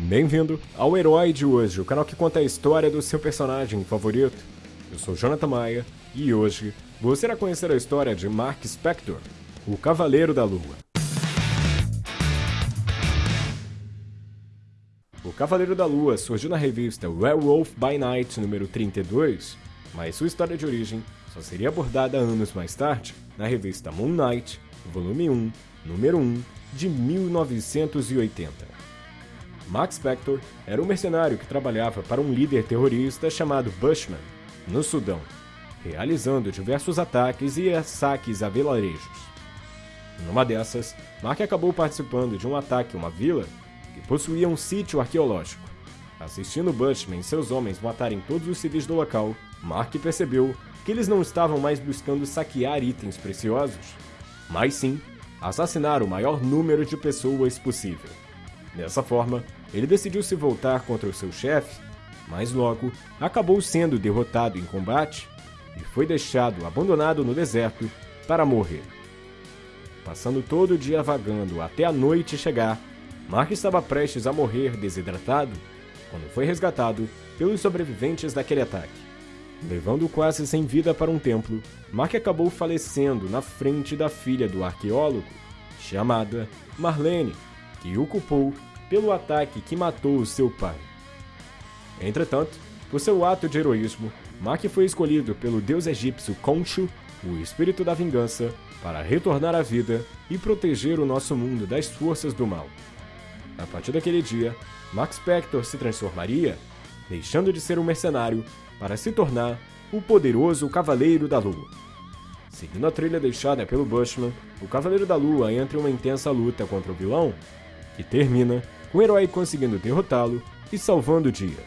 Bem-vindo ao Herói de hoje, o canal que conta a história do seu personagem favorito. Eu sou Jonathan Maia e hoje você irá conhecer a história de Mark Spector, o Cavaleiro da Lua. O Cavaleiro da Lua surgiu na revista Werewolf by Night número 32, mas sua história de origem só seria abordada anos mais tarde na revista Moon Knight, volume 1, número 1, de 1980. Max Spector era um mercenário que trabalhava para um líder terrorista chamado Bushman, no Sudão, realizando diversos ataques e saques a vilarejos. Numa dessas, Mark acabou participando de um ataque a uma vila que possuía um sítio arqueológico. Assistindo Bushman e seus homens matarem todos os civis do local, Mark percebeu que eles não estavam mais buscando saquear itens preciosos, mas sim assassinar o maior número de pessoas possível. Dessa forma, ele decidiu se voltar contra o seu chefe, mas logo acabou sendo derrotado em combate e foi deixado abandonado no deserto para morrer. Passando todo o dia vagando até a noite chegar, Mark estava prestes a morrer desidratado quando foi resgatado pelos sobreviventes daquele ataque. Levando quase sem vida para um templo, Mark acabou falecendo na frente da filha do arqueólogo, chamada Marlene, que o culpou pelo ataque que matou seu pai. Entretanto, por seu ato de heroísmo, Mark foi escolhido pelo deus egípcio Khonshu, o espírito da vingança, para retornar à vida e proteger o nosso mundo das forças do mal. A partir daquele dia, Mark Spector se transformaria, deixando de ser um mercenário para se tornar o poderoso Cavaleiro da Lua. Seguindo a trilha deixada pelo Bushman, o Cavaleiro da Lua entra em uma intensa luta contra o vilão, que termina o herói conseguindo derrotá-lo e salvando o dia.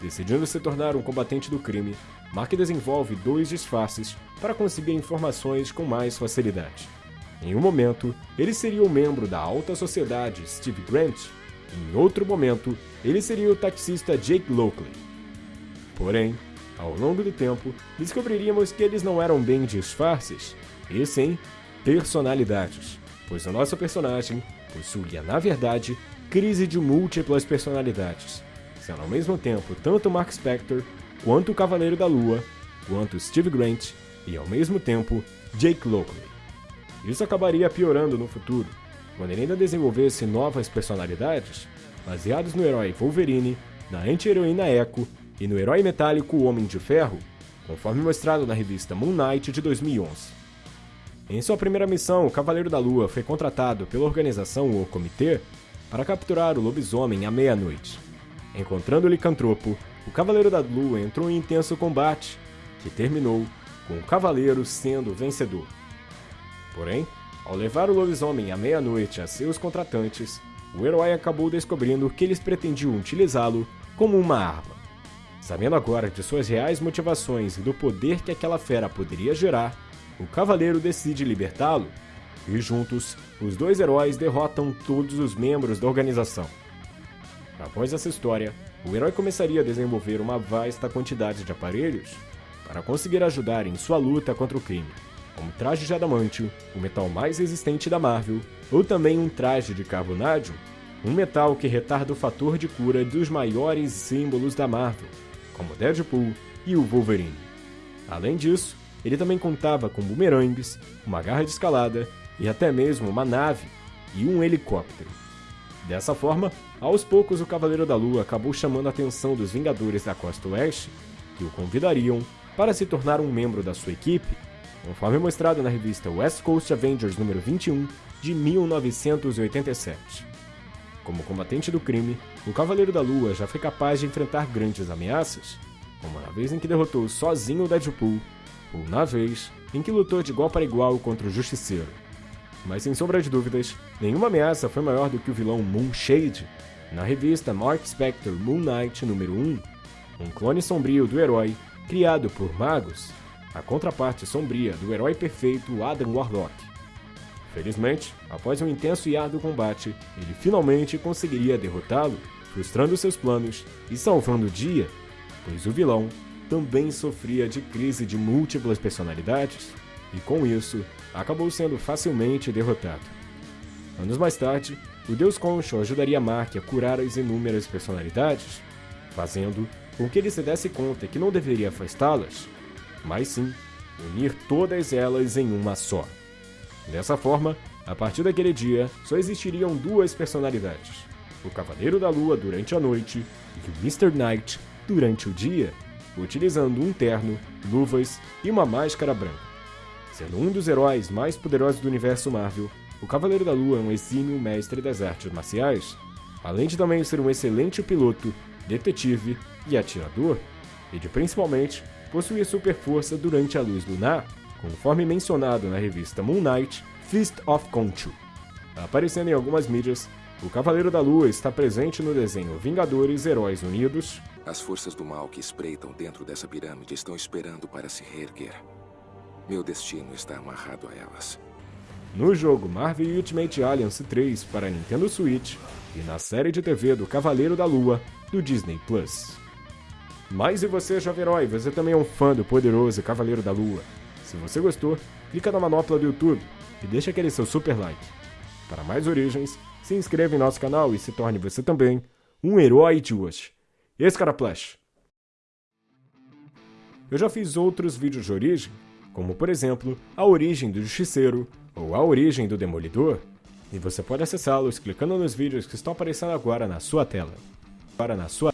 Decidindo se tornar um combatente do crime, Mark desenvolve dois disfarces para conseguir informações com mais facilidade. Em um momento, ele seria o membro da alta sociedade Steve Grant, em outro momento, ele seria o taxista Jake Lockley. Porém, ao longo do tempo, descobriríamos que eles não eram bem disfarces, e sim personalidades, pois o nosso personagem possuía, na verdade, crise de múltiplas personalidades, sendo ao mesmo tempo tanto Mark Spector, quanto o Cavaleiro da Lua, quanto Steve Grant e ao mesmo tempo Jake Lockley. Isso acabaria piorando no futuro, quando ele ainda desenvolvesse novas personalidades, baseados no herói Wolverine, na anti-heroína Echo e no herói metálico Homem de Ferro, conforme mostrado na revista Moon Knight de 2011. Em sua primeira missão, o Cavaleiro da Lua foi contratado pela organização O Comitê para capturar o lobisomem à meia-noite. Encontrando o licantropo, o Cavaleiro da Lua entrou em intenso combate, que terminou com o Cavaleiro sendo vencedor. Porém, ao levar o lobisomem à meia-noite a seus contratantes, o herói acabou descobrindo que eles pretendiam utilizá-lo como uma arma. Sabendo agora de suas reais motivações e do poder que aquela fera poderia gerar, o cavaleiro decide libertá-lo, e juntos, os dois heróis derrotam todos os membros da organização. Após essa história, o herói começaria a desenvolver uma vasta quantidade de aparelhos para conseguir ajudar em sua luta contra o crime, como traje de adamantio, o metal mais resistente da Marvel, ou também um traje de carbonádio, um metal que retarda o fator de cura dos maiores símbolos da Marvel, como Deadpool e o Wolverine. Além disso, ele também contava com bumerangues, uma garra de escalada e até mesmo uma nave e um helicóptero. Dessa forma, aos poucos o Cavaleiro da Lua acabou chamando a atenção dos Vingadores da Costa Oeste, que o convidariam para se tornar um membro da sua equipe, conforme mostrado na revista West Coast Avengers número 21 de 1987. Como combatente do crime, o Cavaleiro da Lua já foi capaz de enfrentar grandes ameaças, como na vez em que derrotou sozinho o Deadpool, ou na vez em que lutou de igual para igual contra o Justiceiro. Mas sem sombra de dúvidas, nenhuma ameaça foi maior do que o vilão Moonshade, na revista Mark Spector Moon Knight número 1, um clone sombrio do herói criado por magos, a contraparte sombria do herói perfeito Adam Warlock. Felizmente, após um intenso e árduo combate, ele finalmente conseguiria derrotá-lo, frustrando seus planos e salvando o dia, pois o vilão também sofria de crise de múltiplas personalidades e, com isso, acabou sendo facilmente derrotado. Anos mais tarde, o Deus Concho ajudaria Mark a curar as inúmeras personalidades, fazendo com que ele se desse conta que não deveria afastá-las, mas sim unir todas elas em uma só. Dessa forma, a partir daquele dia, só existiriam duas personalidades: o Cavaleiro da Lua durante a noite e o Mr. Knight durante o dia, utilizando um terno, luvas e uma máscara branca. Sendo um dos heróis mais poderosos do universo Marvel, o Cavaleiro da Lua é um exímio mestre das artes marciais, além de também ser um excelente piloto, detetive e atirador, e de principalmente possuir super força durante a luz lunar, conforme mencionado na revista Moon Knight Fist of Khonshu. Aparecendo em algumas mídias, o Cavaleiro da Lua está presente no desenho Vingadores Heróis Unidos. As forças do mal que espreitam dentro dessa pirâmide estão esperando para se reerguer. Meu destino está amarrado a elas. No jogo Marvel Ultimate Alliance 3 para Nintendo Switch e na série de TV do Cavaleiro da Lua do Disney Plus. Mas e você, jovem herói? Você também é um fã do poderoso Cavaleiro da Lua? Se você gostou, clica na manopla do YouTube e deixa aquele seu super like. Para mais origens, se inscreva em nosso canal e se torne você também um herói de hoje. Esse cara Flash. Eu já fiz outros vídeos de origem como por exemplo a origem do Justiceiro ou a origem do Demolidor, e você pode acessá-los clicando nos vídeos que estão aparecendo agora na sua tela. Para na sua